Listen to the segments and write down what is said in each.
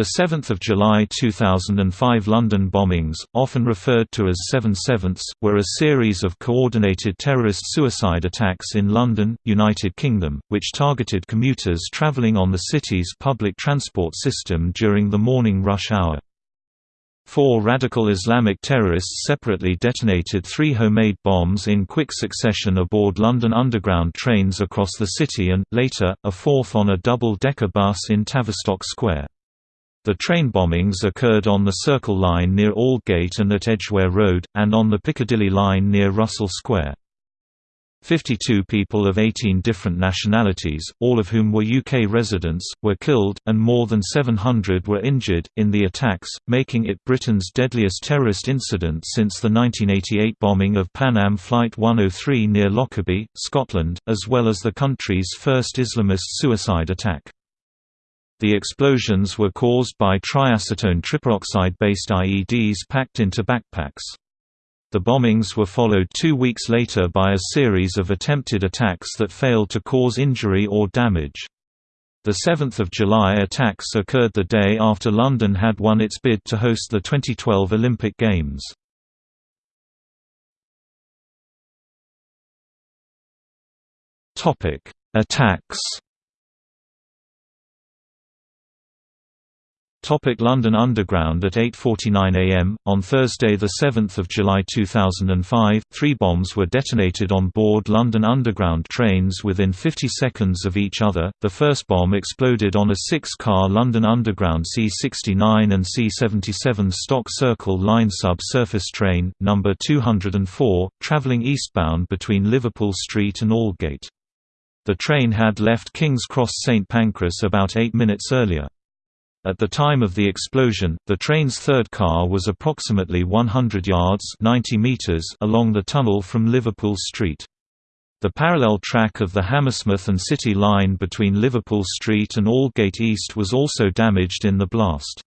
The 7th of July 2005 London bombings, often referred to as 7/7ths, were a series of coordinated terrorist suicide attacks in London, United Kingdom, which targeted commuters travelling on the city's public transport system during the morning rush hour. Four radical Islamic terrorists separately detonated three homemade bombs in quick succession aboard London Underground trains across the city and, later, a fourth on a double-decker bus in Tavistock Square. The train bombings occurred on the Circle Line near Aldgate and at Edgware Road, and on the Piccadilly Line near Russell Square. 52 people of 18 different nationalities, all of whom were UK residents, were killed, and more than 700 were injured, in the attacks, making it Britain's deadliest terrorist incident since the 1988 bombing of Pan Am Flight 103 near Lockerbie, Scotland, as well as the country's first Islamist suicide attack. The explosions were caused by triacetone triperoxide-based IEDs packed into backpacks. The bombings were followed two weeks later by a series of attempted attacks that failed to cause injury or damage. The 7th of July attacks occurred the day after London had won its bid to host the 2012 Olympic Games. Attacks Topic London Underground At 8.49 am, on Thursday 7 July 2005, three bombs were detonated on board London Underground trains within 50 seconds of each other. The first bomb exploded on a six-car London Underground C69 and C77 Stock Circle Line sub-surface train, number 204, travelling eastbound between Liverpool Street and Aldgate. The train had left King's Cross St Pancras about eight minutes earlier. At the time of the explosion, the train's third car was approximately 100 yards 90 meters along the tunnel from Liverpool Street. The parallel track of the Hammersmith and City line between Liverpool Street and Aldgate East was also damaged in the blast.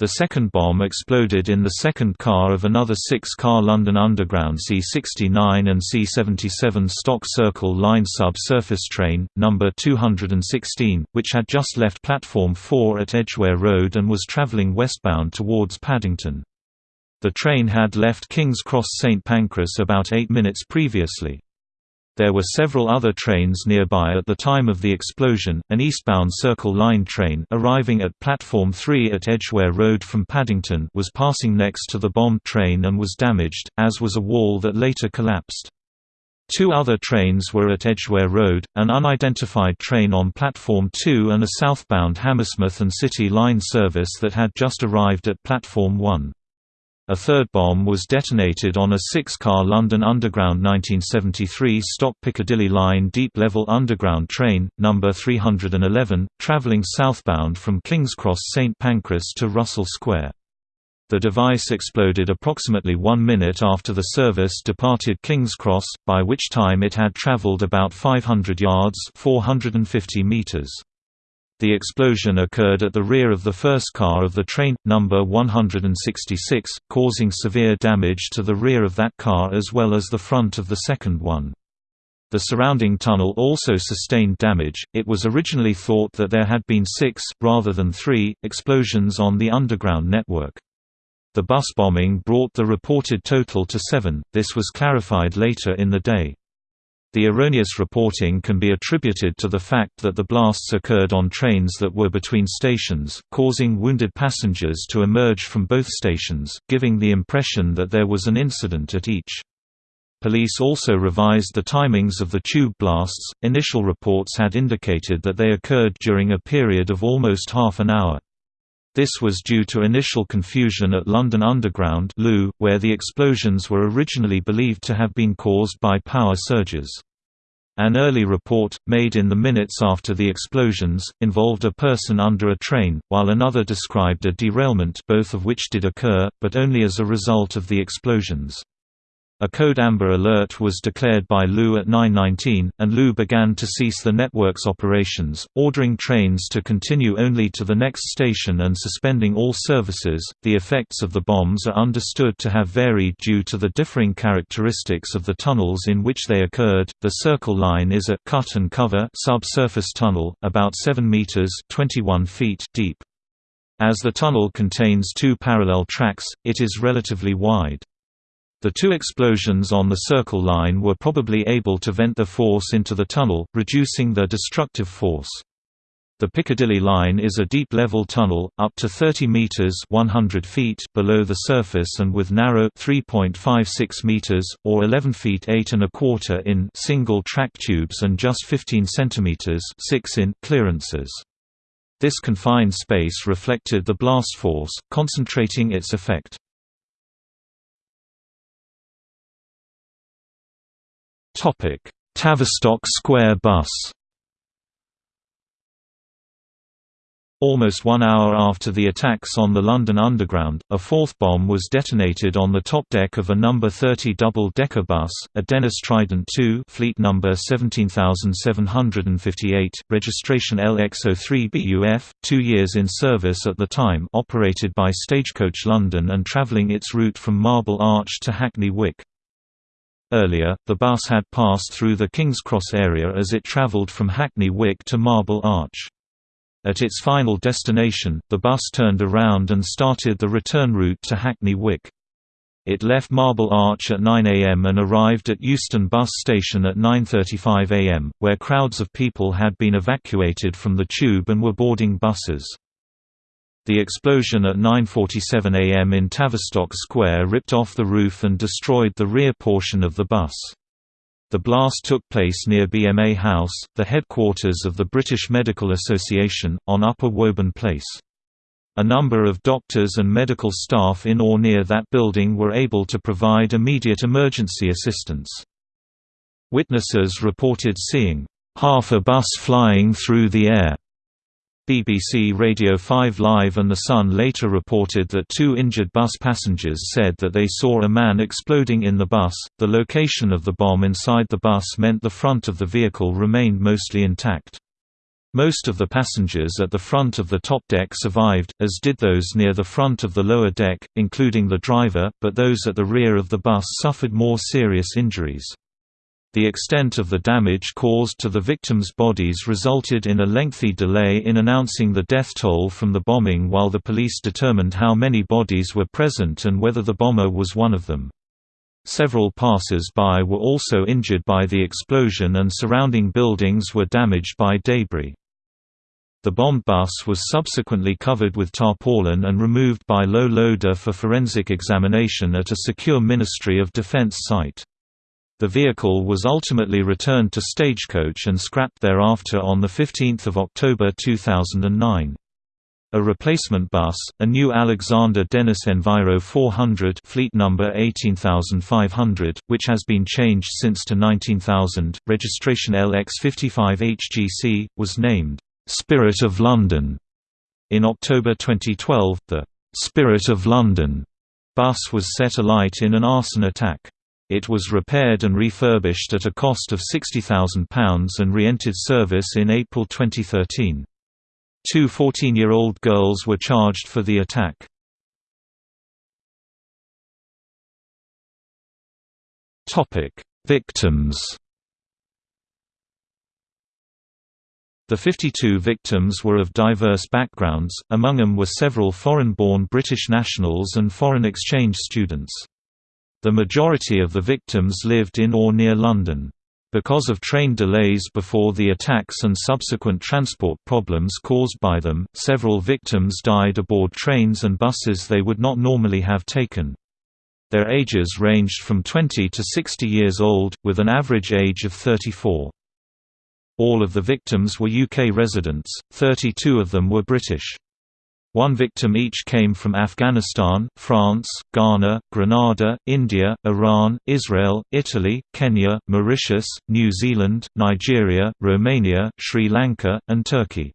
The second bomb exploded in the second car of another six-car London Underground C69 and C77 Stock Circle Line sub-surface train, number 216, which had just left Platform 4 at Edgware Road and was travelling westbound towards Paddington. The train had left King's Cross St Pancras about eight minutes previously. There were several other trains nearby at the time of the explosion. An eastbound Circle Line train arriving at platform 3 at Edgware Road from Paddington was passing next to the bombed train and was damaged, as was a wall that later collapsed. Two other trains were at Edgware Road, an unidentified train on Platform 2 and a southbound Hammersmith and City Line service that had just arrived at Platform 1. A third bomb was detonated on a six-car London Underground 1973 stock Piccadilly Line deep-level underground train, number 311, travelling southbound from King's Cross St Pancras to Russell Square. The device exploded approximately one minute after the service departed King's Cross, by which time it had travelled about 500 yards 450 meters. The explosion occurred at the rear of the first car of the train, number 166, causing severe damage to the rear of that car as well as the front of the second one. The surrounding tunnel also sustained damage. It was originally thought that there had been six, rather than three, explosions on the underground network. The bus bombing brought the reported total to seven, this was clarified later in the day. The erroneous reporting can be attributed to the fact that the blasts occurred on trains that were between stations, causing wounded passengers to emerge from both stations, giving the impression that there was an incident at each. Police also revised the timings of the tube blasts. Initial reports had indicated that they occurred during a period of almost half an hour. This was due to initial confusion at London Underground where the explosions were originally believed to have been caused by power surges. An early report, made in the minutes after the explosions, involved a person under a train, while another described a derailment both of which did occur, but only as a result of the explosions. A code amber alert was declared by LU at 9.19, and LU began to cease the network's operations, ordering trains to continue only to the next station and suspending all services. The effects of the bombs are understood to have varied due to the differing characteristics of the tunnels in which they occurred. The Circle Line is a cut and cover subsurface tunnel, about 7 meters (21 feet) deep. As the tunnel contains two parallel tracks, it is relatively wide. The two explosions on the Circle Line were probably able to vent their force into the tunnel, reducing their destructive force. The Piccadilly Line is a deep-level tunnel, up to 30 metres 100 feet below the surface and with narrow 3.56 metres, or 11 feet 8 and a quarter in single-track tubes and just 15 centimetres 6 in clearances. This confined space reflected the blast force, concentrating its effect. Tavistock Square bus Almost one hour after the attacks on the London Underground, a fourth bomb was detonated on the top deck of a No. 30 double-decker bus, a Dennis Trident II fleet number 17758, registration LX03BUF, two years in service at the time operated by Stagecoach London and travelling its route from Marble Arch to Hackney Wick. Earlier, the bus had passed through the King's Cross area as it travelled from Hackney Wick to Marble Arch. At its final destination, the bus turned around and started the return route to Hackney Wick. It left Marble Arch at 9 am and arrived at Euston Bus Station at 9.35 am, where crowds of people had been evacuated from the tube and were boarding buses. The explosion at 9.47 am in Tavistock Square ripped off the roof and destroyed the rear portion of the bus. The blast took place near BMA House, the headquarters of the British Medical Association, on Upper Woburn Place. A number of doctors and medical staff in or near that building were able to provide immediate emergency assistance. Witnesses reported seeing, "...half a bus flying through the air." BBC Radio 5 Live and The Sun later reported that two injured bus passengers said that they saw a man exploding in the bus. The location of the bomb inside the bus meant the front of the vehicle remained mostly intact. Most of the passengers at the front of the top deck survived, as did those near the front of the lower deck, including the driver, but those at the rear of the bus suffered more serious injuries. The extent of the damage caused to the victims' bodies resulted in a lengthy delay in announcing the death toll from the bombing while the police determined how many bodies were present and whether the bomber was one of them. Several passers-by were also injured by the explosion and surrounding buildings were damaged by debris. The bombed bus was subsequently covered with tarpaulin and removed by low loader for forensic examination at a secure Ministry of Defence site. The vehicle was ultimately returned to Stagecoach and scrapped thereafter on 15 October 2009. A replacement bus, a new Alexander Dennis Enviro 400 fleet number 18500, which has been changed since to 19000, registration LX55HGC, was named, "'Spirit of London". In October 2012, the "'Spirit of London' bus was set alight in an arson attack. It was repaired and refurbished at a cost of £60,000 and re-entered service in April 2013. Two 14-year-old girls were charged for the attack. Victims The 52 victims were of diverse backgrounds, among them were several foreign-born British nationals and foreign exchange students. The majority of the victims lived in or near London. Because of train delays before the attacks and subsequent transport problems caused by them, several victims died aboard trains and buses they would not normally have taken. Their ages ranged from 20 to 60 years old, with an average age of 34. All of the victims were UK residents, 32 of them were British. One victim each came from Afghanistan, France, Ghana, Grenada, India, Iran, Israel, Italy, Kenya, Mauritius, New Zealand, Nigeria, Romania, Sri Lanka, and Turkey.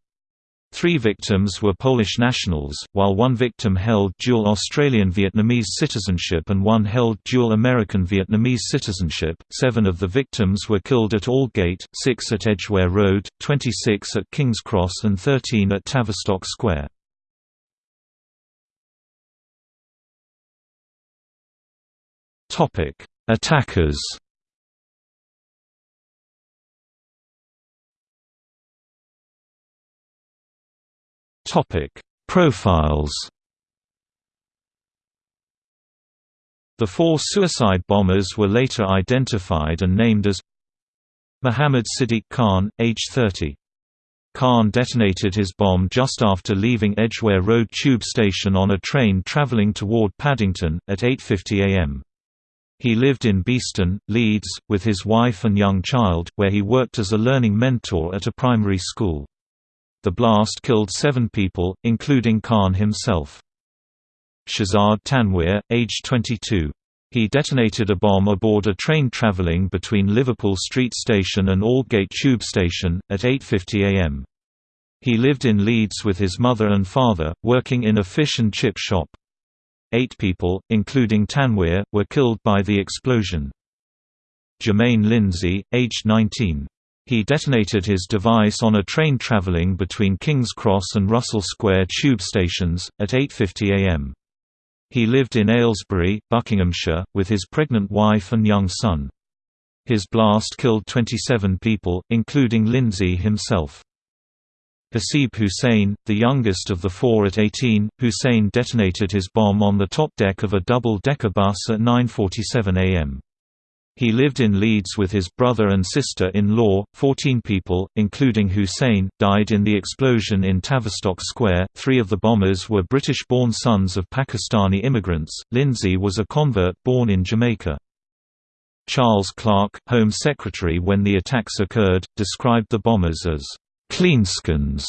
Three victims were Polish nationals, while one victim held dual Australian Vietnamese citizenship and one held dual American Vietnamese citizenship. Seven of the victims were killed at Aldgate, six at Edgware Road, 26 at King's Cross, and 13 at Tavistock Square. Topic: Attackers. Topic: Profiles The four suicide bombers were later identified and named as Mohammad Sidique Khan, age 30. Khan detonated his bomb just after leaving Edgware Road tube station on a train travelling toward Paddington, at 8.50 am. He lived in Beeston, Leeds, with his wife and young child, where he worked as a learning mentor at a primary school. The blast killed seven people, including Khan himself. Shehzad Tanweer, age 22. He detonated a bomb aboard a train travelling between Liverpool Street Station and Aldgate Tube Station, at 8.50 am. He lived in Leeds with his mother and father, working in a fish and chip shop. Eight people, including Tanweer, were killed by the explosion. Jermaine Lindsay, aged 19. He detonated his device on a train travelling between King's Cross and Russell Square tube stations, at 8.50 am. He lived in Aylesbury, Buckinghamshire, with his pregnant wife and young son. His blast killed 27 people, including Lindsay himself. Hasib Hussain, the youngest of the four at 18, Hussain detonated his bomb on the top deck of a double-decker bus at 9.47 am. He lived in Leeds with his brother and sister-in-law. Fourteen people, including Hussain, died in the explosion in Tavistock Square. Three of the bombers were British-born sons of Pakistani immigrants. Lindsay was a convert born in Jamaica. Charles Clarke, Home Secretary when the attacks occurred, described the bombers as cleanskins,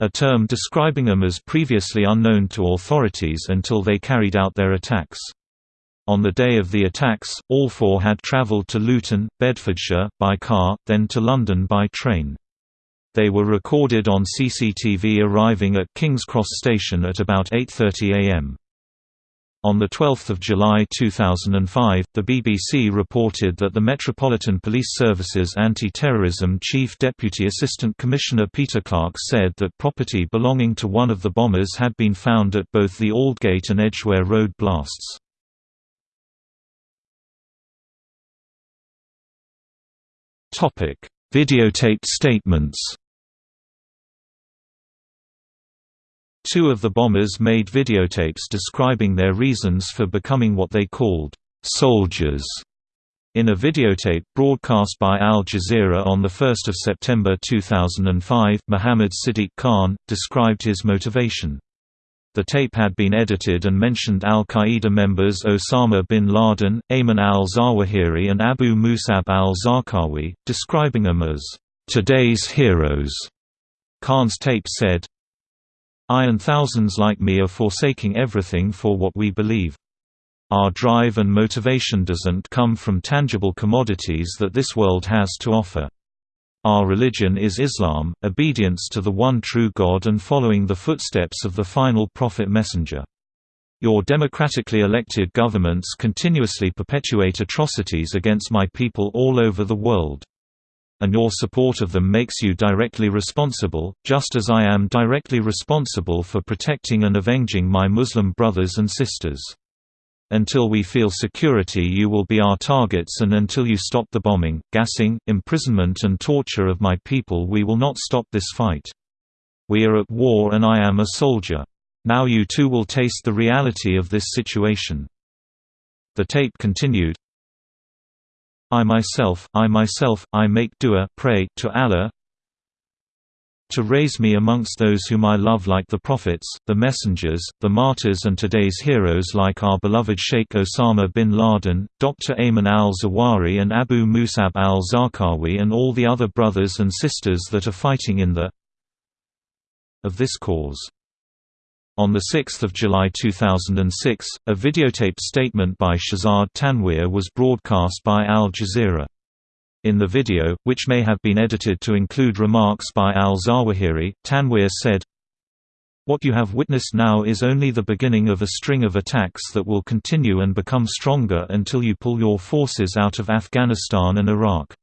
a term describing them as previously unknown to authorities until they carried out their attacks. On the day of the attacks, all four had travelled to Luton, Bedfordshire, by car, then to London by train. They were recorded on CCTV arriving at King's Cross Station at about 8.30 am. On 12 July 2005, the BBC reported that the Metropolitan Police Service's Anti-Terrorism Chief Deputy Assistant Commissioner Peter Clarke said that property belonging to one of the bombers had been found at both the Aldgate and Edgware Road blasts. Videotaped statements Two of the bombers made videotapes describing their reasons for becoming what they called soldiers. In a videotape broadcast by Al Jazeera on 1 September 2005, Mohammad Sidique Khan, described his motivation. The tape had been edited and mentioned al-Qaeda members Osama bin Laden, Ayman al-Zawahiri and Abu Musab al-Zarqawi, describing them as, "...today's heroes." Khan's tape said, I and thousands like me are forsaking everything for what we believe. Our drive and motivation doesn't come from tangible commodities that this world has to offer. Our religion is Islam, obedience to the one true God and following the footsteps of the final prophet messenger. Your democratically elected governments continuously perpetuate atrocities against my people all over the world. And your support of them makes you directly responsible, just as I am directly responsible for protecting and avenging my Muslim brothers and sisters. Until we feel security you will be our targets and until you stop the bombing, gassing, imprisonment and torture of my people we will not stop this fight. We are at war and I am a soldier. Now you too will taste the reality of this situation. The tape continued, I myself, I myself, I make dua pray to Allah, to raise me amongst those whom I love like the prophets, the messengers, the martyrs and today's heroes like our beloved Sheikh Osama bin Laden, Dr. Ayman al-Zawahiri and Abu Musab al-Zarqawi and all the other brothers and sisters that are fighting in the of this cause. On 6 July 2006, a videotaped statement by Shehzad Tanweer was broadcast by Al Jazeera. In the video, which may have been edited to include remarks by al-Zawahiri, Tanweer said, What you have witnessed now is only the beginning of a string of attacks that will continue and become stronger until you pull your forces out of Afghanistan and Iraq.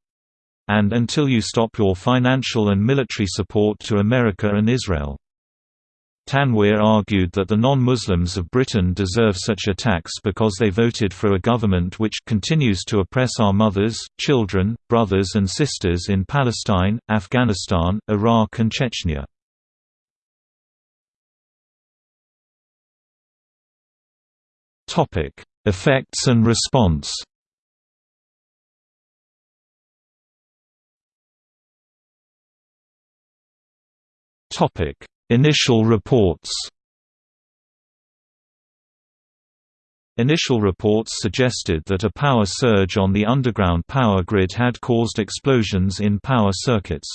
And until you stop your financial and military support to America and Israel. Tanweer argued that the non-Muslims of Britain deserve such attacks because they voted for a government which continues to oppress our mothers, children, brothers and sisters in Palestine, Afghanistan, Iraq and Chechnya. Effects and response Topic: Initial reports Initial reports suggested that a power surge on the underground power grid had caused explosions in power circuits.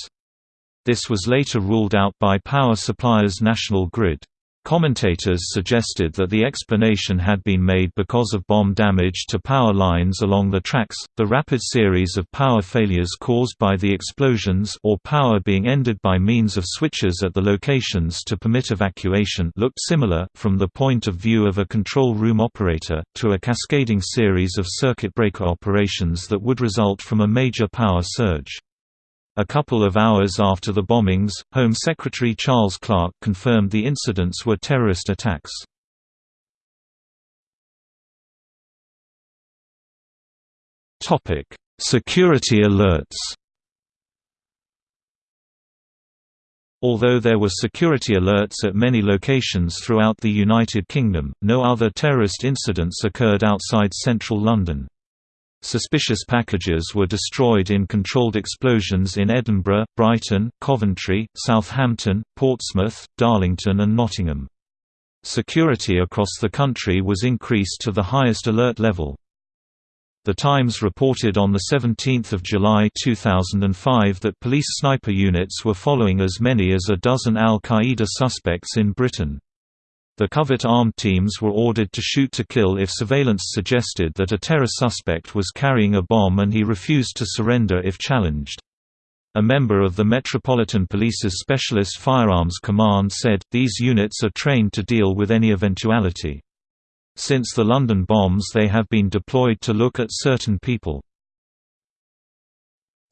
This was later ruled out by power suppliers National Grid. Commentators suggested that the explanation had been made because of bomb damage to power lines along the tracks, the rapid series of power failures caused by the explosions or power being ended by means of switches at the locations to permit evacuation looked similar, from the point of view of a control room operator, to a cascading series of circuit breaker operations that would result from a major power surge. A couple of hours after the bombings, Home Secretary Charles Clarke confirmed the incidents were terrorist attacks. Security alerts Although there were security alerts at many locations throughout the United Kingdom, no other terrorist incidents occurred outside central London. Suspicious packages were destroyed in controlled explosions in Edinburgh, Brighton, Coventry, Southampton, Portsmouth, Darlington and Nottingham. Security across the country was increased to the highest alert level. The Times reported on 17 July 2005 that police sniper units were following as many as a dozen al-Qaeda suspects in Britain. The covert armed teams were ordered to shoot to kill if surveillance suggested that a terror suspect was carrying a bomb and he refused to surrender if challenged. A member of the Metropolitan Police's Specialist Firearms Command said, these units are trained to deal with any eventuality. Since the London bombs they have been deployed to look at certain people.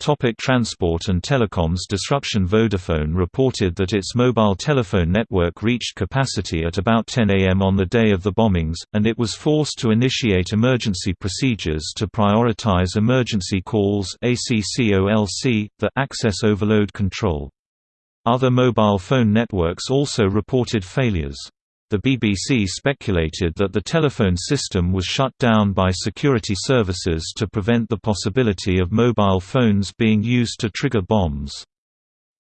Topic transport and telecoms disruption Vodafone reported that its mobile telephone network reached capacity at about 10 am on the day of the bombings, and it was forced to initiate emergency procedures to prioritize emergency calls ACCOLC, the Access Overload Control. Other mobile phone networks also reported failures. The BBC speculated that the telephone system was shut down by security services to prevent the possibility of mobile phones being used to trigger bombs.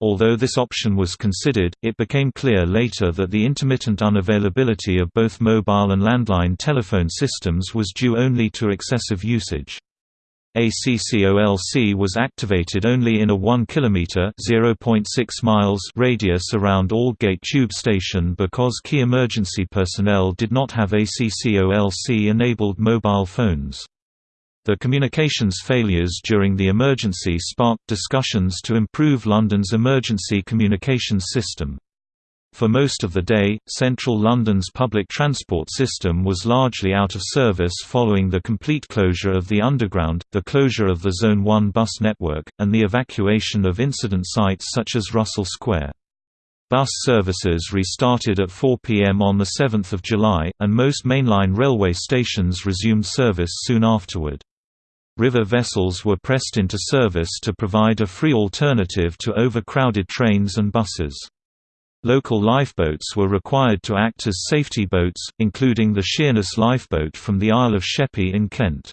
Although this option was considered, it became clear later that the intermittent unavailability of both mobile and landline telephone systems was due only to excessive usage. ACCOLC was activated only in a 1 km (0.6 miles) radius around Aldgate tube station because key emergency personnel did not have ACCOLC-enabled mobile phones. The communications failures during the emergency sparked discussions to improve London's emergency communications system. For most of the day, central London's public transport system was largely out of service following the complete closure of the Underground, the closure of the Zone 1 bus network, and the evacuation of incident sites such as Russell Square. Bus services restarted at 4 p.m. on 7 July, and most mainline railway stations resumed service soon afterward. River vessels were pressed into service to provide a free alternative to overcrowded trains and buses. Local lifeboats were required to act as safety boats, including the Sheerness lifeboat from the Isle of Sheppey in Kent.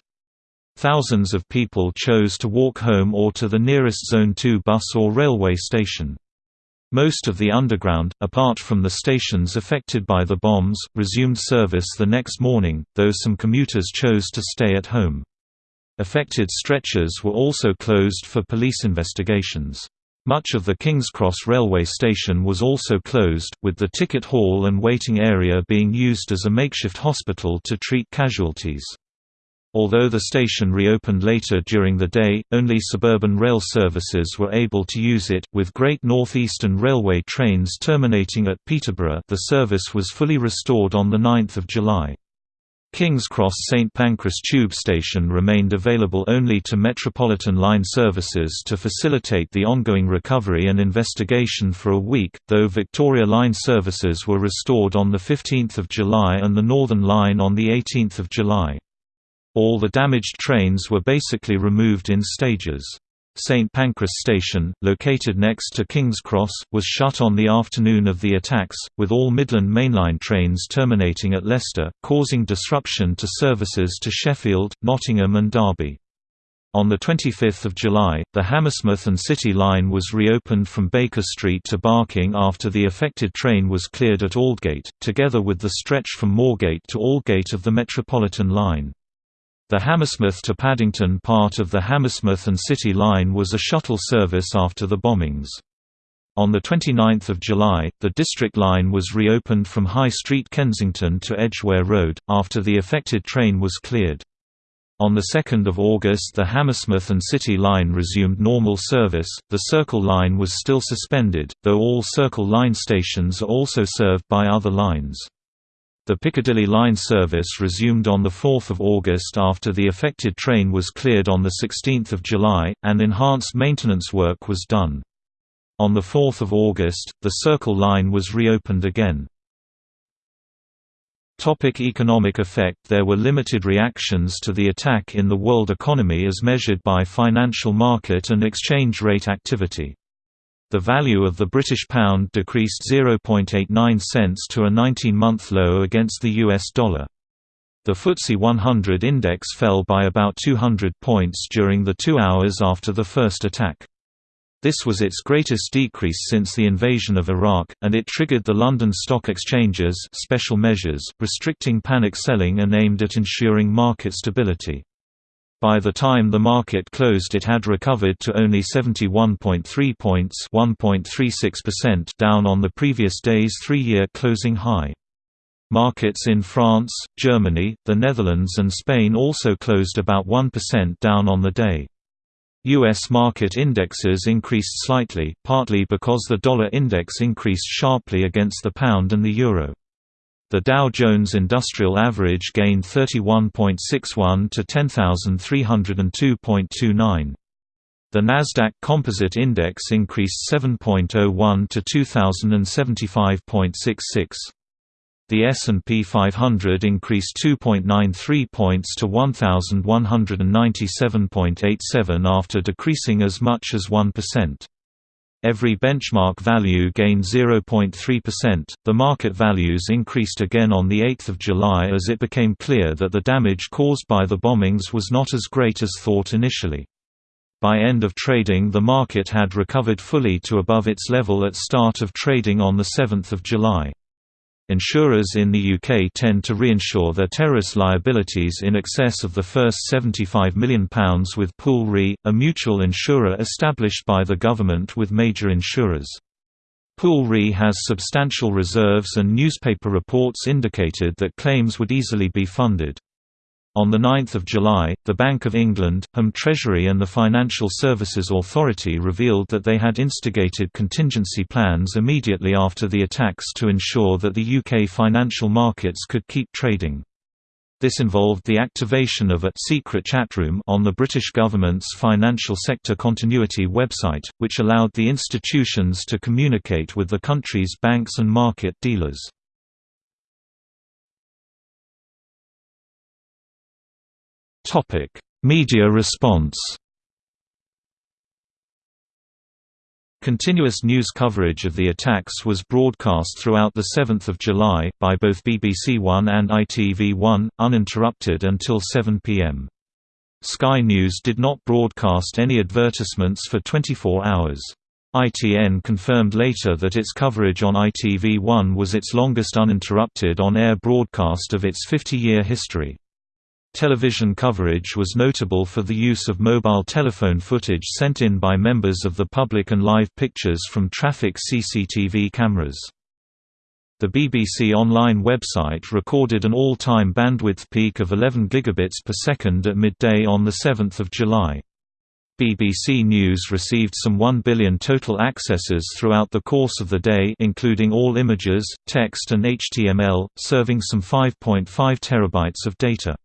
Thousands of people chose to walk home or to the nearest Zone 2 bus or railway station. Most of the Underground, apart from the stations affected by the bombs, resumed service the next morning, though some commuters chose to stay at home. Affected stretchers were also closed for police investigations. Much of the King's Cross railway station was also closed, with the ticket hall and waiting area being used as a makeshift hospital to treat casualties. Although the station reopened later during the day, only suburban rail services were able to use it, with Great North Eastern Railway trains terminating at Peterborough the service was fully restored on 9 July. King's Cross St Pancras tube station remained available only to Metropolitan line services to facilitate the ongoing recovery and investigation for a week, though Victoria line services were restored on 15 July and the Northern line on 18 July. All the damaged trains were basically removed in stages. St Pancras Station, located next to King's Cross, was shut on the afternoon of the attacks, with all Midland mainline trains terminating at Leicester, causing disruption to services to Sheffield, Nottingham and Derby. On 25 July, the Hammersmith and City line was reopened from Baker Street to Barking after the affected train was cleared at Aldgate, together with the stretch from Moorgate to Aldgate of the Metropolitan line. The Hammersmith to Paddington part of the Hammersmith and City line was a shuttle service after the bombings. On 29 July, the District line was reopened from High Street Kensington to Edgware Road, after the affected train was cleared. On 2 August the Hammersmith and City line resumed normal service, the Circle line was still suspended, though all Circle line stations are also served by other lines. The Piccadilly line service resumed on 4 August after the affected train was cleared on 16 July, and enhanced maintenance work was done. On 4 August, the Circle line was reopened again. Topic economic effect There were limited reactions to the attack in the world economy as measured by financial market and exchange rate activity. The value of the British pound decreased 0.89 cents to a 19-month low against the US dollar. The FTSE 100 index fell by about 200 points during the two hours after the first attack. This was its greatest decrease since the invasion of Iraq, and it triggered the London Stock Exchange's special measures, restricting panic selling and aimed at ensuring market stability. By the time the market closed it had recovered to only 71.3 points down on the previous day's three-year closing high. Markets in France, Germany, the Netherlands and Spain also closed about 1% down on the day. U.S. market indexes increased slightly, partly because the dollar index increased sharply against the pound and the euro. The Dow Jones Industrial Average gained 31.61 to 10,302.29. The Nasdaq Composite Index increased 7.01 to 2075.66. The S&P 500 increased 2.93 points to 1197.87 after decreasing as much as 1%. Every benchmark value gained 0.3%. The market values increased again on the 8th of July as it became clear that the damage caused by the bombings was not as great as thought initially. By end of trading the market had recovered fully to above its level at start of trading on the 7th of July. Insurers in the UK tend to reinsure their terrorist liabilities in excess of the first £75 million with Pool Re, a mutual insurer established by the government with major insurers. Pool Re has substantial reserves and newspaper reports indicated that claims would easily be funded. On 9 July, the Bank of England, Home Treasury and the Financial Services Authority revealed that they had instigated contingency plans immediately after the attacks to ensure that the UK financial markets could keep trading. This involved the activation of a secret chatroom on the British government's Financial Sector Continuity website, which allowed the institutions to communicate with the country's banks and market dealers. Topic: Media response. Continuous news coverage of the attacks was broadcast throughout the 7th of July, by both BBC One and ITV1, uninterrupted until 7 pm. Sky News did not broadcast any advertisements for 24 hours. ITN confirmed later that its coverage on ITV1 was its longest uninterrupted on-air broadcast of its 50-year history. Television coverage was notable for the use of mobile telephone footage sent in by members of the public and live pictures from traffic CCTV cameras. The BBC online website recorded an all-time bandwidth peak of 11 gigabits per second at midday on 7 July. BBC News received some 1 billion total accesses throughout the course of the day including all images, text and HTML, serving some 5.5 terabytes of data.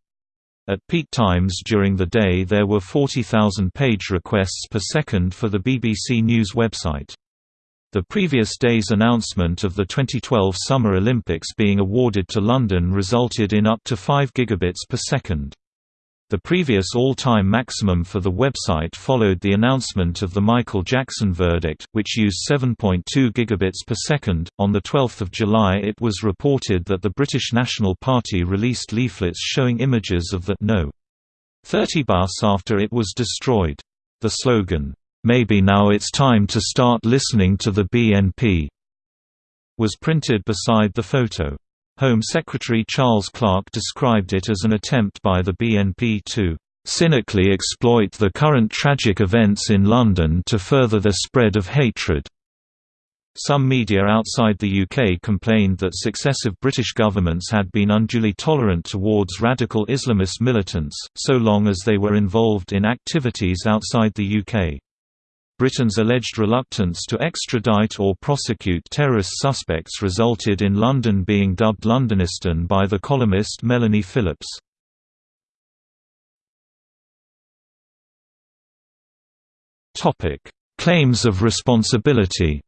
At peak times during the day there were 40,000 page requests per second for the BBC News website. The previous day's announcement of the 2012 Summer Olympics being awarded to London resulted in up to 5 gigabits per second. The previous all-time maximum for the website followed the announcement of the Michael Jackson verdict, which used 7.2 gigabits per second. On the 12th of July, it was reported that the British National Party released leaflets showing images of the No. 30 bus after it was destroyed. The slogan, "Maybe now it's time to start listening to the BNP," was printed beside the photo. Home Secretary Charles Clarke described it as an attempt by the BNP to cynically exploit the current tragic events in London to further the spread of hatred. Some media outside the UK complained that successive British governments had been unduly tolerant towards radical Islamist militants, so long as they were involved in activities outside the UK. Britain's alleged reluctance to extradite or prosecute terrorist suspects resulted in London being dubbed Londonistan by the columnist Melanie Phillips. Claims of responsibility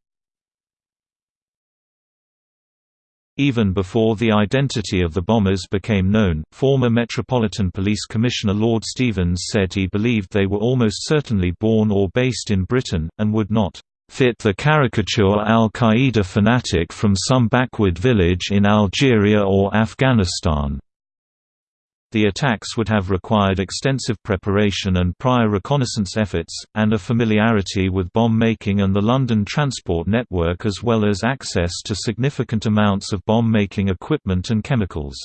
Even before the identity of the bombers became known, former Metropolitan Police Commissioner Lord Stevens said he believed they were almost certainly born or based in Britain, and would not fit the caricature al-Qaeda fanatic from some backward village in Algeria or Afghanistan. The attacks would have required extensive preparation and prior reconnaissance efforts, and a familiarity with bomb-making and the London transport network as well as access to significant amounts of bomb-making equipment and chemicals.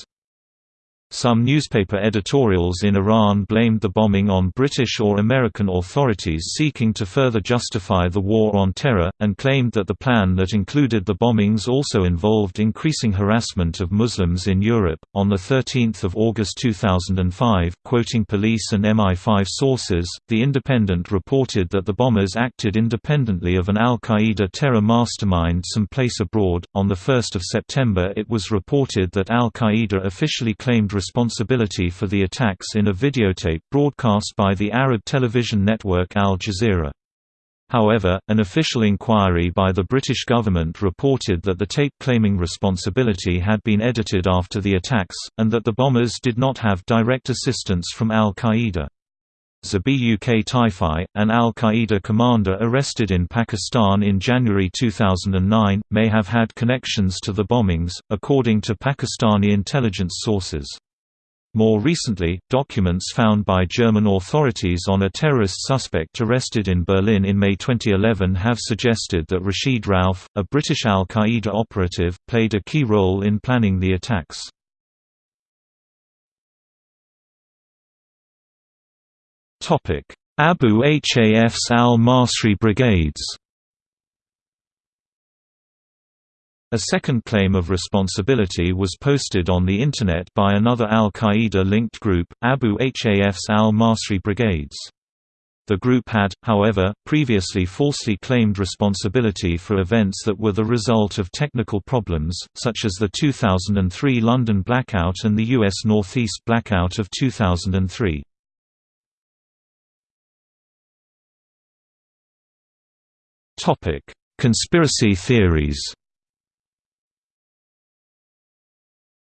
Some newspaper editorials in Iran blamed the bombing on British or American authorities seeking to further justify the war on terror, and claimed that the plan that included the bombings also involved increasing harassment of Muslims in Europe. On 13 August 2005, quoting police and MI5 sources, The Independent reported that the bombers acted independently of an al Qaeda terror mastermind someplace abroad. On 1 September, it was reported that al Qaeda officially claimed responsibility for the attacks in a videotape broadcast by the Arab television network Al Jazeera. However, an official inquiry by the British government reported that the tape claiming responsibility had been edited after the attacks, and that the bombers did not have direct assistance from al-Qaeda. Zabi Taifi, an al-Qaeda commander arrested in Pakistan in January 2009, may have had connections to the bombings, according to Pakistani intelligence sources. More recently, documents found by German authorities on a terrorist suspect arrested in Berlin in May 2011 have suggested that Rashid Rauf, a British al-Qaeda operative, played a key role in planning the attacks. Abu Hafs al-Masri brigades A second claim of responsibility was posted on the Internet by another al-Qaeda-linked group, Abu Hafs al-Masri Brigades. The group had, however, previously falsely claimed responsibility for events that were the result of technical problems, such as the 2003 London blackout and the U.S. Northeast blackout of 2003. Conspiracy theories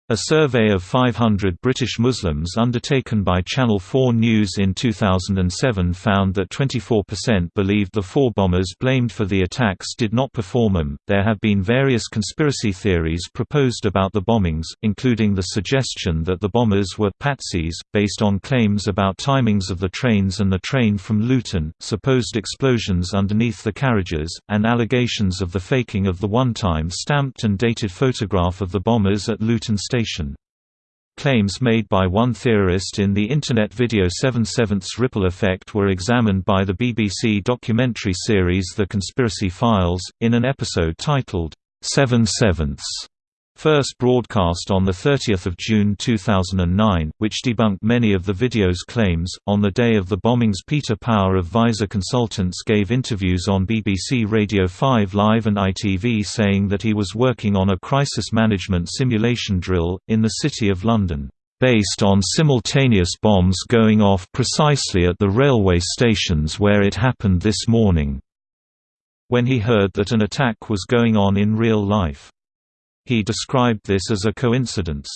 A survey of 500 British Muslims undertaken by Channel 4 News in 2007 found that 24% believed the four bombers blamed for the attacks did not perform them. There have been various conspiracy theories proposed about the bombings, including the suggestion that the bombers were patsies, based on claims about timings of the trains and the train from Luton, supposed explosions underneath the carriages, and allegations of the faking of the one-time stamped and dated photograph of the bombers at Luton Station station. Claims made by one theorist in the Internet video 7 Sevenths ripple effect were examined by the BBC documentary series The Conspiracy Files, in an episode titled, 7 Sevenths first broadcast on 30 June 2009, which debunked many of the video's claims. On the day of the bombings, Peter Power of Visor Consultants gave interviews on BBC Radio 5 Live and ITV saying that he was working on a crisis management simulation drill, in the City of London, based on simultaneous bombs going off precisely at the railway stations where it happened this morning. When he heard that an attack was going on in real life. He described this as a coincidence.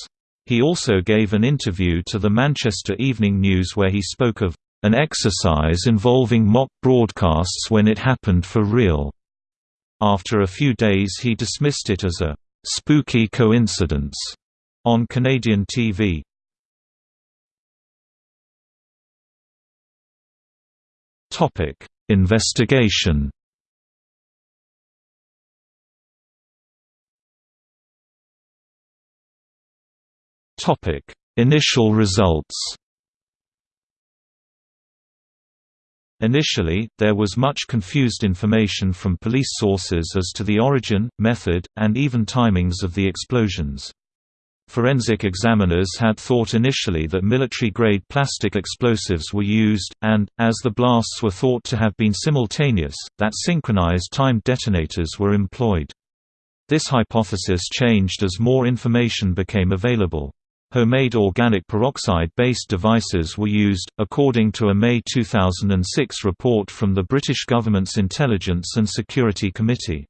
He also gave an interview to the Manchester Evening News where he spoke of an exercise involving mock broadcasts when it happened for real. After a few days he dismissed it as a spooky coincidence on Canadian TV. Topic: Investigation. Topic: Initial results. Initially, there was much confused information from police sources as to the origin, method, and even timings of the explosions. Forensic examiners had thought initially that military-grade plastic explosives were used, and, as the blasts were thought to have been simultaneous, that synchronized timed detonators were employed. This hypothesis changed as more information became available. Homemade organic peroxide-based devices were used, according to a May 2006 report from the British government's Intelligence and Security Committee.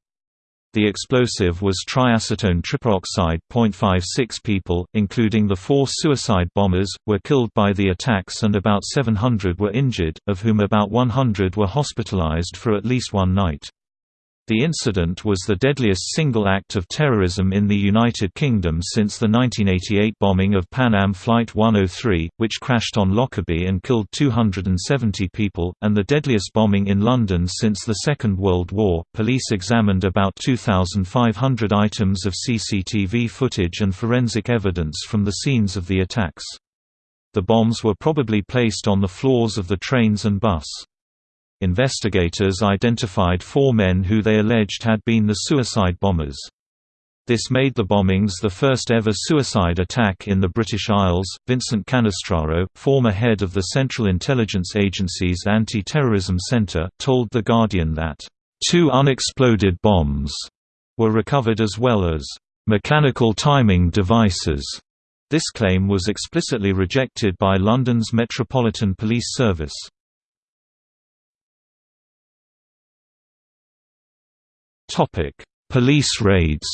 The explosive was triacetone triperoxide. 0.56 people, including the four suicide bombers, were killed by the attacks and about 700 were injured, of whom about 100 were hospitalized for at least one night. The incident was the deadliest single act of terrorism in the United Kingdom since the 1988 bombing of Pan Am Flight 103, which crashed on Lockerbie and killed 270 people, and the deadliest bombing in London since the Second World War. Police examined about 2,500 items of CCTV footage and forensic evidence from the scenes of the attacks. The bombs were probably placed on the floors of the trains and bus. Investigators identified four men who they alleged had been the suicide bombers. This made the bombings the first ever suicide attack in the British Isles. Vincent Cannistraro, former head of the Central Intelligence Agency's Anti Terrorism Centre, told The Guardian that, two unexploded bombs were recovered as well as mechanical timing devices. This claim was explicitly rejected by London's Metropolitan Police Service. Topic: Police raids.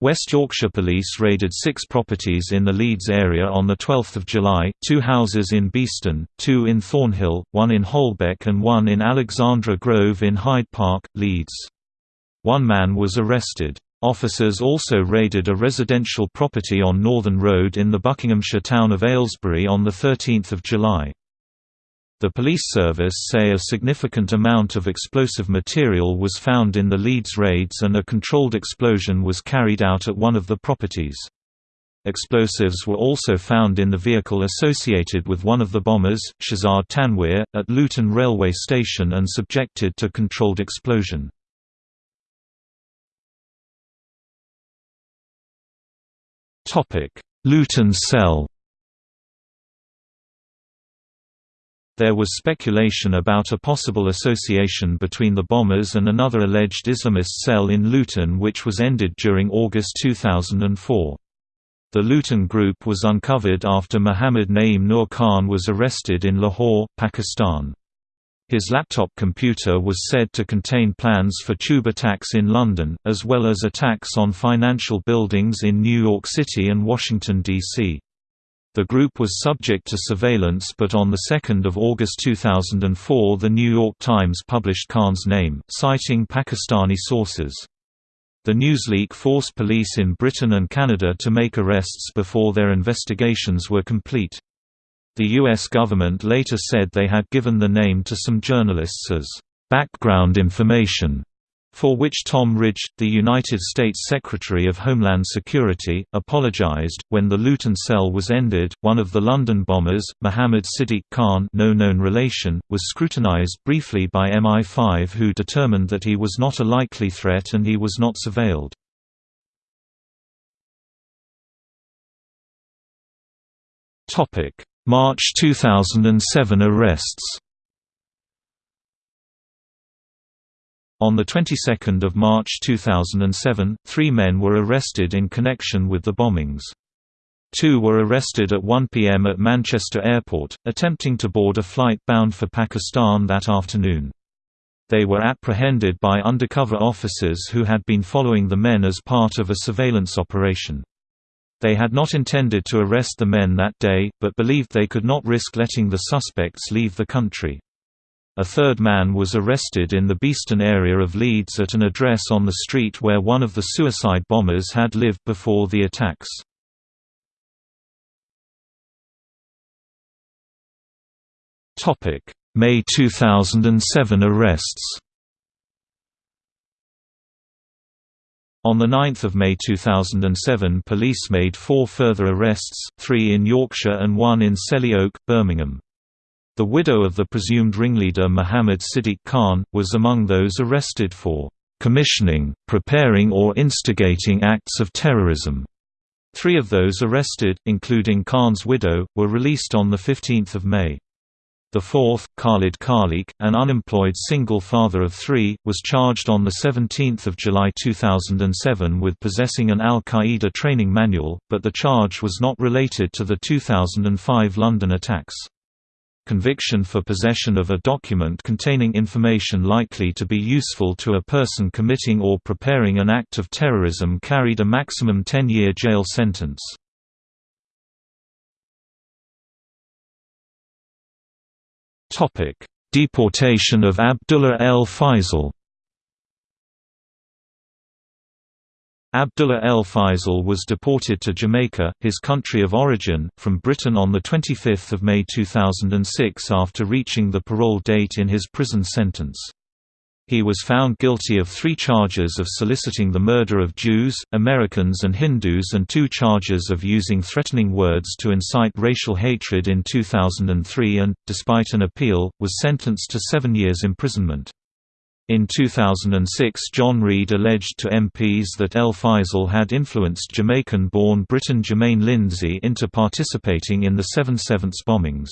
West Yorkshire Police raided six properties in the Leeds area on 12 July, two houses in Beeston, two in Thornhill, one in Holbeck and one in Alexandra Grove in Hyde Park, Leeds. One man was arrested. Officers also raided a residential property on Northern Road in the Buckinghamshire town of Aylesbury on 13 July. The police service say a significant amount of explosive material was found in the Leeds raids and a controlled explosion was carried out at one of the properties. Explosives were also found in the vehicle associated with one of the bombers, Shehzad Tanweer, at Luton railway station and subjected to controlled explosion. Luton cell There was speculation about a possible association between the bombers and another alleged Islamist cell in Luton which was ended during August 2004. The Luton group was uncovered after Muhammad Naeem Nur Khan was arrested in Lahore, Pakistan. His laptop computer was said to contain plans for tube attacks in London, as well as attacks on financial buildings in New York City and Washington, D.C. The group was subject to surveillance but on 2 August 2004 The New York Times published Khan's name, citing Pakistani sources. The news leak forced police in Britain and Canada to make arrests before their investigations were complete. The U.S. government later said they had given the name to some journalists as background information for which Tom Ridge, the United States Secretary of Homeland Security, apologized. When the Luton cell was ended, one of the London bombers, Mohammad Sidique Khan, no known relation, was scrutinized briefly by MI5 who determined that he was not a likely threat and he was not surveilled. March 2007 arrests. On the 22nd of March 2007, three men were arrested in connection with the bombings. Two were arrested at 1 p.m. at Manchester Airport, attempting to board a flight bound for Pakistan that afternoon. They were apprehended by undercover officers who had been following the men as part of a surveillance operation. They had not intended to arrest the men that day, but believed they could not risk letting the suspects leave the country. A third man was arrested in the Beeston area of Leeds at an address on the street where one of the suicide bombers had lived before the attacks. May 2007 arrests On 9 May 2007 police made four further arrests, three in Yorkshire and one in Selly Oak, Birmingham. The widow of the presumed ringleader Mohammad Sidique Khan, was among those arrested for commissioning, preparing or instigating acts of terrorism. Three of those arrested, including Khan's widow, were released on 15 May. The fourth, Khalid Khaliq, an unemployed single father of three, was charged on 17 July 2007 with possessing an al-Qaeda training manual, but the charge was not related to the 2005 London attacks conviction for possession of a document containing information likely to be useful to a person committing or preparing an act of terrorism carried a maximum 10-year jail sentence. Deportation of Abdullah el Faisal Abdullah El Faisal was deported to Jamaica, his country of origin, from Britain on 25 May 2006 after reaching the parole date in his prison sentence. He was found guilty of three charges of soliciting the murder of Jews, Americans and Hindus and two charges of using threatening words to incite racial hatred in 2003 and, despite an appeal, was sentenced to seven years imprisonment. In 2006 John Reid alleged to MPs that El Faisal had influenced Jamaican-born Briton Jermaine Lindsay into participating in the 7/7 bombings.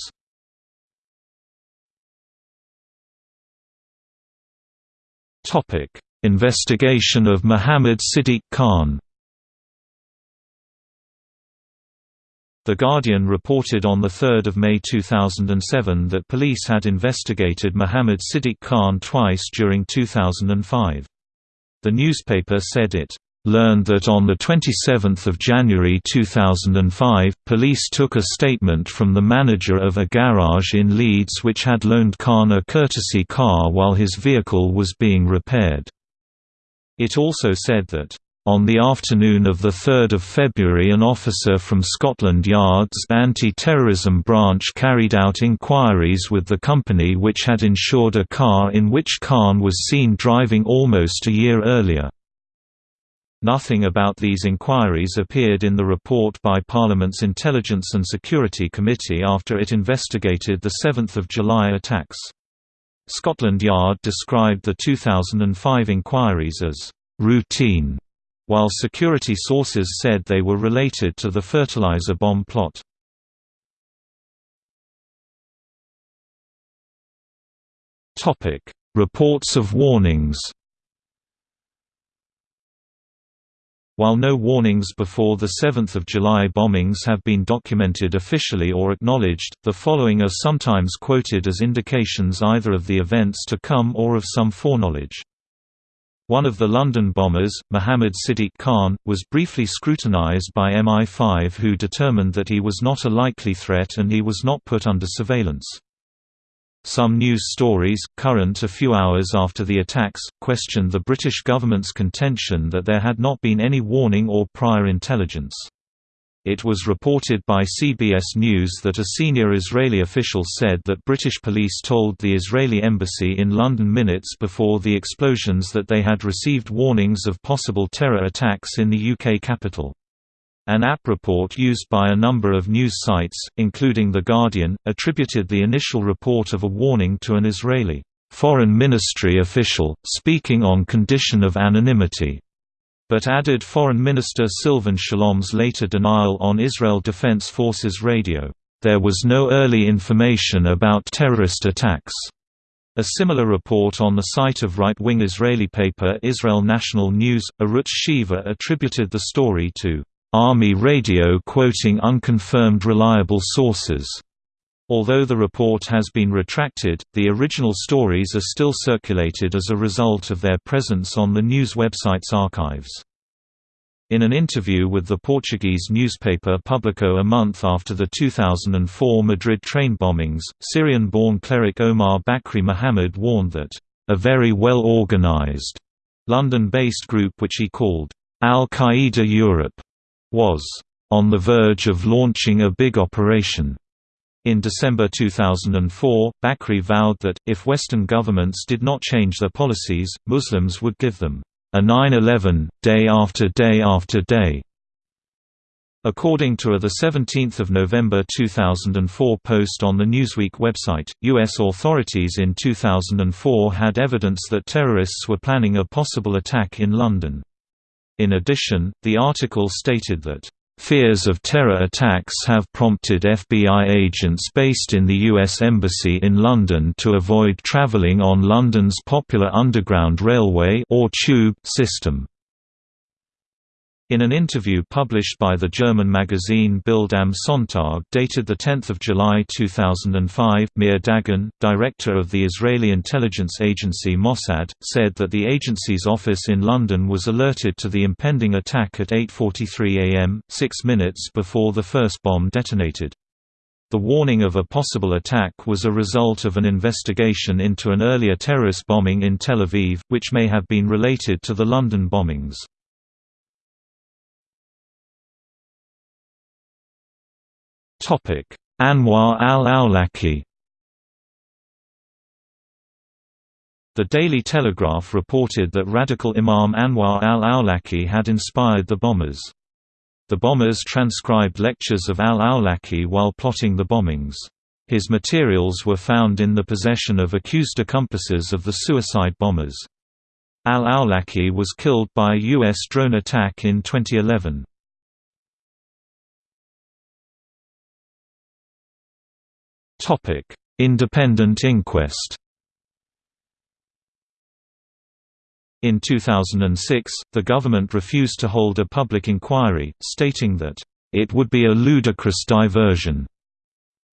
Investigation of Mohammad Sidique Khan The Guardian reported on 3 May 2007 that police had investigated Mohammad Sidique Khan twice during 2005. The newspaper said it learned that on 27 January 2005, police took a statement from the manager of a garage in Leeds which had loaned Khan a courtesy car while his vehicle was being repaired. It also said that on the afternoon of 3 February an officer from Scotland Yard's anti-terrorism branch carried out inquiries with the company which had insured a car in which Khan was seen driving almost a year earlier. Nothing about these inquiries appeared in the report by Parliament's Intelligence and Security Committee after it investigated the 7 July attacks. Scotland Yard described the 2005 inquiries as routine while security sources said they were related to the fertilizer bomb plot. Reports of warnings While no warnings before the 7 July bombings have been documented officially or acknowledged, the following are sometimes quoted as indications either of the events to come or of some foreknowledge. One of the London bombers, Mohammad Sidique Khan, was briefly scrutinized by MI5 who determined that he was not a likely threat and he was not put under surveillance. Some news stories, current a few hours after the attacks, questioned the British government's contention that there had not been any warning or prior intelligence. It was reported by CBS News that a senior Israeli official said that British police told the Israeli embassy in London minutes before the explosions that they had received warnings of possible terror attacks in the UK capital. An app report used by a number of news sites, including The Guardian, attributed the initial report of a warning to an Israeli foreign ministry official, speaking on condition of anonymity but added Foreign Minister Silvan Shalom's later denial on Israel Defense Forces radio, "...there was no early information about terrorist attacks." A similar report on the site of right-wing Israeli paper Israel National News, Arutz Sheva attributed the story to "...army radio quoting unconfirmed reliable sources." Although the report has been retracted, the original stories are still circulated as a result of their presence on the news website's archives. In an interview with the Portuguese newspaper Publico a month after the 2004 Madrid train bombings, Syrian-born cleric Omar Bakri Muhammad warned that, "...a very well-organized," London-based group which he called, Al-Qaeda Europe, was, "...on the verge of launching a big operation." In December 2004, Bakri vowed that, if Western governments did not change their policies, Muslims would give them a 9-11, day after day after day. According to a 17 November 2004 post on the Newsweek website, U.S. authorities in 2004 had evidence that terrorists were planning a possible attack in London. In addition, the article stated that Fears of terror attacks have prompted FBI agents based in the U.S. Embassy in London to avoid travelling on London's popular Underground Railway or tube system. In an interview published by the German magazine Bild am Sonntag dated 10 July 2005, Meir Dagan, director of the Israeli intelligence agency Mossad, said that the agency's office in London was alerted to the impending attack at 8.43 am, six minutes before the first bomb detonated. The warning of a possible attack was a result of an investigation into an earlier terrorist bombing in Tel Aviv, which may have been related to the London bombings. Anwar al-Awlaki The Daily Telegraph reported that radical Imam Anwar al-Awlaki had inspired the bombers. The bombers transcribed lectures of al-Awlaki while plotting the bombings. His materials were found in the possession of accused accomplices of the suicide bombers. Al-Awlaki was killed by a U.S. drone attack in 2011. Topic: Independent inquest. In 2006, the government refused to hold a public inquiry, stating that, "...it would be a ludicrous diversion."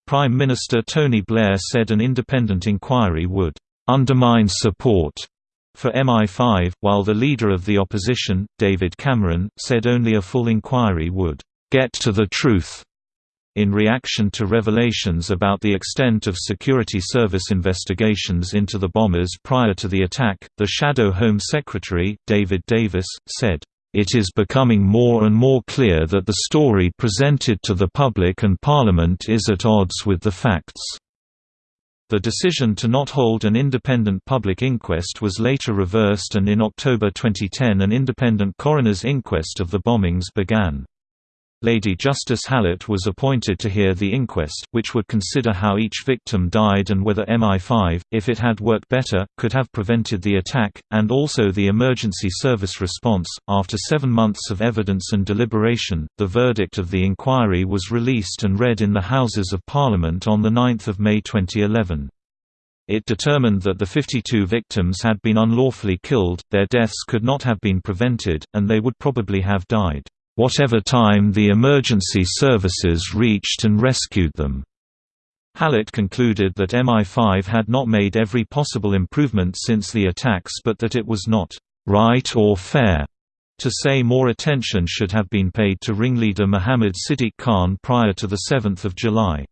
Prime Minister Tony Blair said an independent inquiry would, "...undermine support." for MI5, while the leader of the opposition, David Cameron, said only a full inquiry would, "...get to the truth." In reaction to revelations about the extent of Security Service investigations into the bombers prior to the attack, the Shadow Home Secretary, David Davis, said, "...it is becoming more and more clear that the story presented to the public and Parliament is at odds with the facts." The decision to not hold an independent public inquest was later reversed and in October 2010 an independent coroner's inquest of the bombings began. Lady Justice Hallett was appointed to hear the inquest, which would consider how each victim died and whether MI5, if it had worked better, could have prevented the attack, and also the emergency service response. After seven months of evidence and deliberation, the verdict of the inquiry was released and read in the Houses of Parliament on 9 May 2011. It determined that the 52 victims had been unlawfully killed, their deaths could not have been prevented, and they would probably have died whatever time the emergency services reached and rescued them. Hallett concluded that MI5 had not made every possible improvement since the attacks but that it was not right or fair to say more attention should have been paid to ringleader Mohammad Sidique Khan prior to 7 July.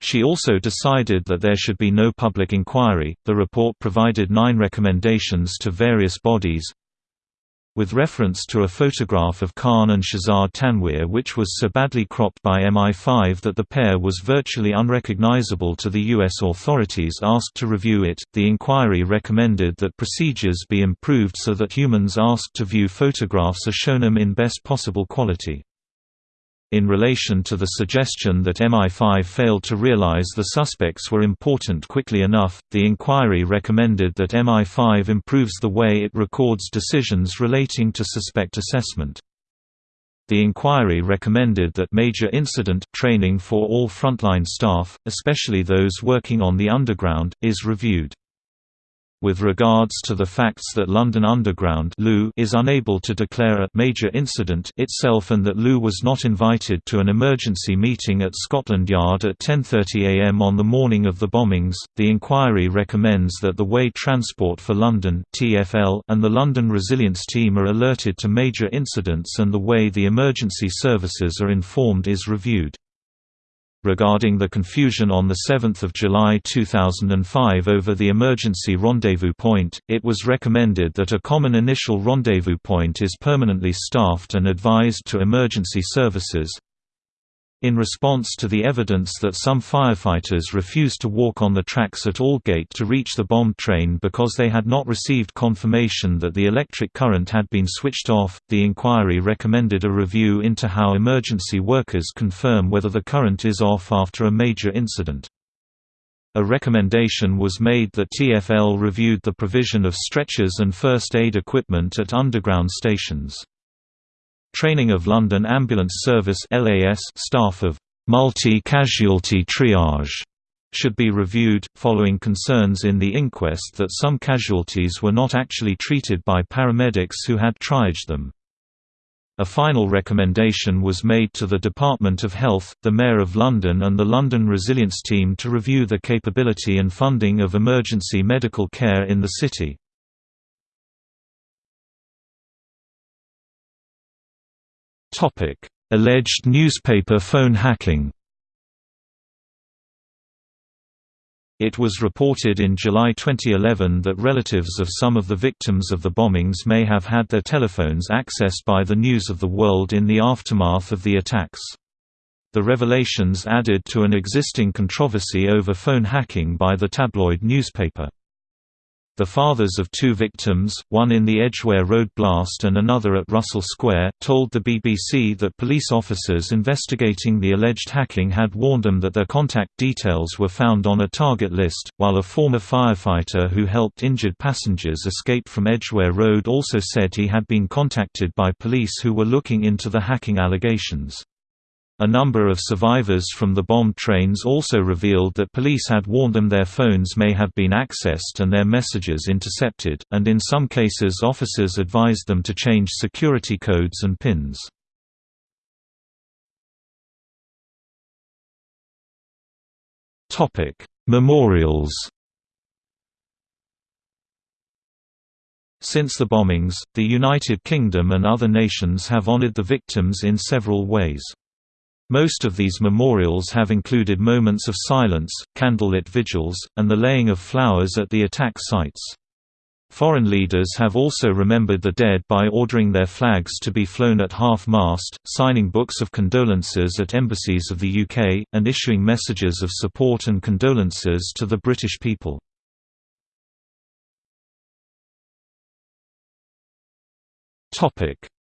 She also decided that there should be no public inquiry. The report provided nine recommendations to various bodies, with reference to a photograph of Khan and Shehzad Tanweer which was so badly cropped by MI5 that the pair was virtually unrecognizable to the U.S. authorities asked to review it, the inquiry recommended that procedures be improved so that humans asked to view photographs are shown them in best possible quality. In relation to the suggestion that MI5 failed to realize the suspects were important quickly enough, the inquiry recommended that MI5 improves the way it records decisions relating to suspect assessment. The inquiry recommended that major incident training for all frontline staff, especially those working on the underground, is reviewed. With regards to the facts that London Underground is unable to declare a major incident itself and that LU was not invited to an emergency meeting at Scotland Yard at 10.30 am on the morning of the bombings, the inquiry recommends that the Way Transport for London and the London Resilience Team are alerted to major incidents and the way the emergency services are informed is reviewed regarding the confusion on 7 July 2005 over the emergency rendezvous point, it was recommended that a common initial rendezvous point is permanently staffed and advised to emergency services, in response to the evidence that some firefighters refused to walk on the tracks at Aldgate to reach the bomb train because they had not received confirmation that the electric current had been switched off, the inquiry recommended a review into how emergency workers confirm whether the current is off after a major incident. A recommendation was made that TfL reviewed the provision of stretchers and first aid equipment at underground stations. Training of London Ambulance Service staff of multi-casualty triage should be reviewed, following concerns in the inquest that some casualties were not actually treated by paramedics who had triaged them. A final recommendation was made to the Department of Health, the Mayor of London and the London Resilience Team to review the capability and funding of emergency medical care in the city. Topic: Alleged newspaper phone hacking. It was reported in July 2011 that relatives of some of the victims of the bombings may have had their telephones accessed by the News of the World in the aftermath of the attacks. The revelations added to an existing controversy over phone hacking by the tabloid newspaper. The fathers of two victims, one in the Edgware Road blast and another at Russell Square, told the BBC that police officers investigating the alleged hacking had warned them that their contact details were found on a target list, while a former firefighter who helped injured passengers escape from Edgware Road also said he had been contacted by police who were looking into the hacking allegations. A number of survivors from the bombed trains also revealed that police had warned them their phones may have been accessed and their messages intercepted, and in some cases officers advised them to change security codes and pins. Memorials Since the bombings, the United Kingdom and other nations have honoured the victims in several ways. Most of these memorials have included moments of silence, candlelit vigils, and the laying of flowers at the attack sites. Foreign leaders have also remembered the dead by ordering their flags to be flown at half-mast, signing books of condolences at embassies of the UK, and issuing messages of support and condolences to the British people.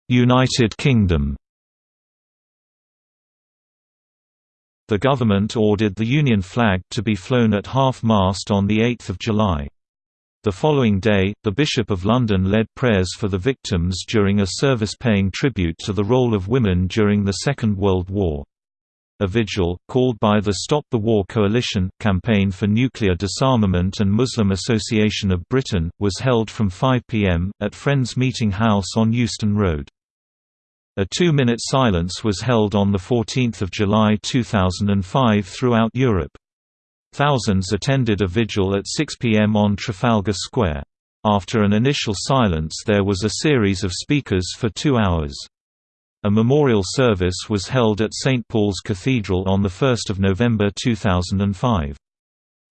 United Kingdom The government ordered the Union flag to be flown at half-mast on 8 July. The following day, the Bishop of London led prayers for the victims during a service paying tribute to the role of women during the Second World War. A vigil, called by the Stop the War Coalition, Campaign for Nuclear Disarmament and Muslim Association of Britain, was held from 5 pm, at Friends Meeting House on Euston Road. A two-minute silence was held on 14 July 2005 throughout Europe. Thousands attended a vigil at 6 pm on Trafalgar Square. After an initial silence there was a series of speakers for two hours. A memorial service was held at St Paul's Cathedral on 1 November 2005.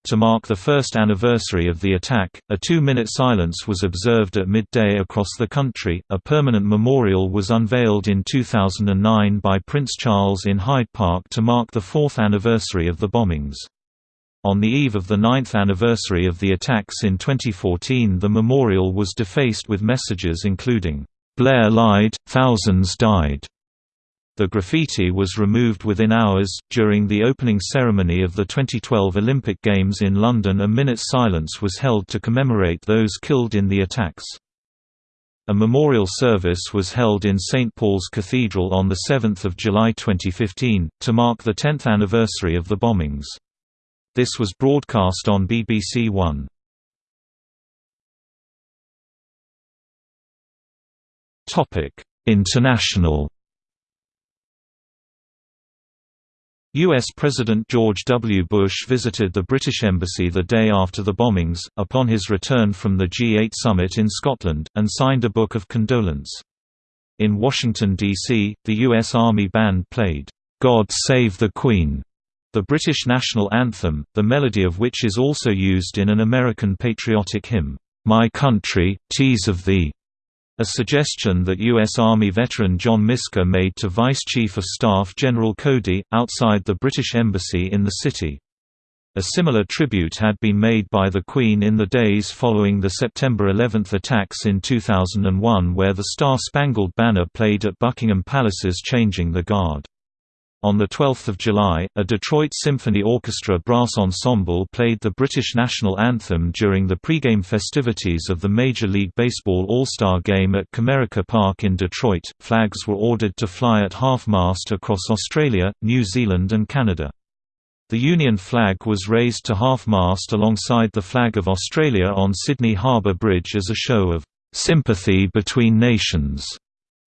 To mark the first anniversary of the attack, a two-minute silence was observed at midday across the country. A permanent memorial was unveiled in 2009 by Prince Charles in Hyde Park to mark the fourth anniversary of the bombings. On the eve of the ninth anniversary of the attacks in 2014 the memorial was defaced with messages including, "'Blair lied, thousands died' The graffiti was removed within hours. During the opening ceremony of the 2012 Olympic Games in London, a minute silence was held to commemorate those killed in the attacks. A memorial service was held in St Paul's Cathedral on the 7th of July 2015, to mark the 10th anniversary of the bombings. This was broadcast on BBC One. International U.S. President George W. Bush visited the British Embassy the day after the bombings, upon his return from the G8 summit in Scotland, and signed a book of condolence. In Washington, D.C., the U.S. Army Band played, "'God Save the Queen' the British national anthem, the melody of which is also used in an American patriotic hymn, "'My Country, 'Tis of Thee' A suggestion that U.S. Army veteran John Miska made to Vice Chief of Staff General Cody, outside the British Embassy in the city. A similar tribute had been made by the Queen in the days following the September 11 attacks in 2001 where the Star-Spangled Banner played at Buckingham Palace's Changing the Guard. On 12 July, a Detroit Symphony Orchestra brass ensemble played the British national anthem during the pregame festivities of the Major League Baseball All-Star Game at Comerica Park in Detroit. Flags were ordered to fly at half-mast across Australia, New Zealand and Canada. The Union flag was raised to half-mast alongside the flag of Australia on Sydney Harbour Bridge as a show of sympathy between nations.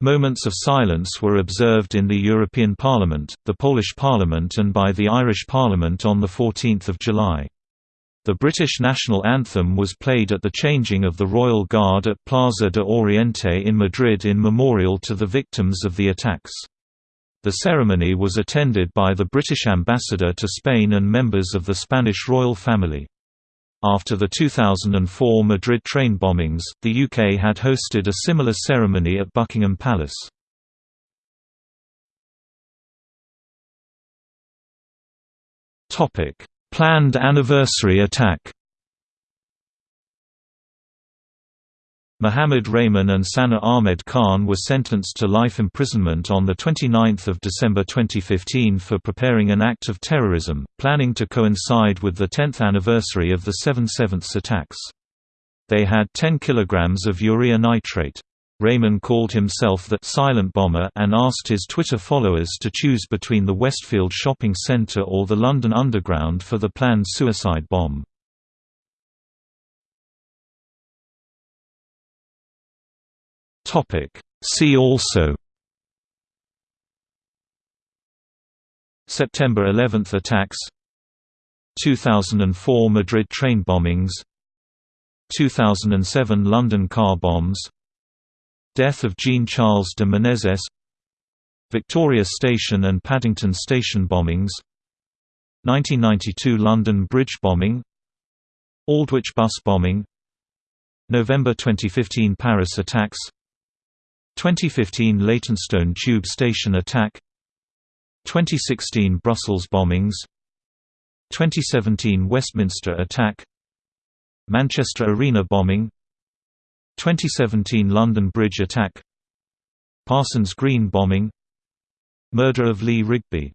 Moments of silence were observed in the European Parliament, the Polish Parliament and by the Irish Parliament on 14 July. The British national anthem was played at the changing of the Royal Guard at Plaza de Oriente in Madrid in memorial to the victims of the attacks. The ceremony was attended by the British ambassador to Spain and members of the Spanish royal family. After the 2004 Madrid train bombings, the UK had hosted a similar ceremony at Buckingham Palace. Planned anniversary attack Mohammad Rehman and Sana Ahmed Khan were sentenced to life imprisonment on 29 December 2015 for preparing an act of terrorism, planning to coincide with the 10th anniversary of the 7/7 attacks. They had 10 kilograms of urea nitrate. Rehman called himself the «silent bomber» and asked his Twitter followers to choose between the Westfield shopping centre or the London Underground for the planned suicide bomb. Topic. See also September 11 attacks 2004 Madrid train bombings 2007 London car bombs Death of Jean-Charles de Menezes Victoria Station and Paddington Station bombings 1992 London Bridge bombing Aldwych bus bombing November 2015 Paris attacks 2015 Leytonstone tube station attack 2016 Brussels bombings 2017 Westminster attack Manchester Arena bombing 2017 London Bridge attack Parsons Green bombing Murder of Lee Rigby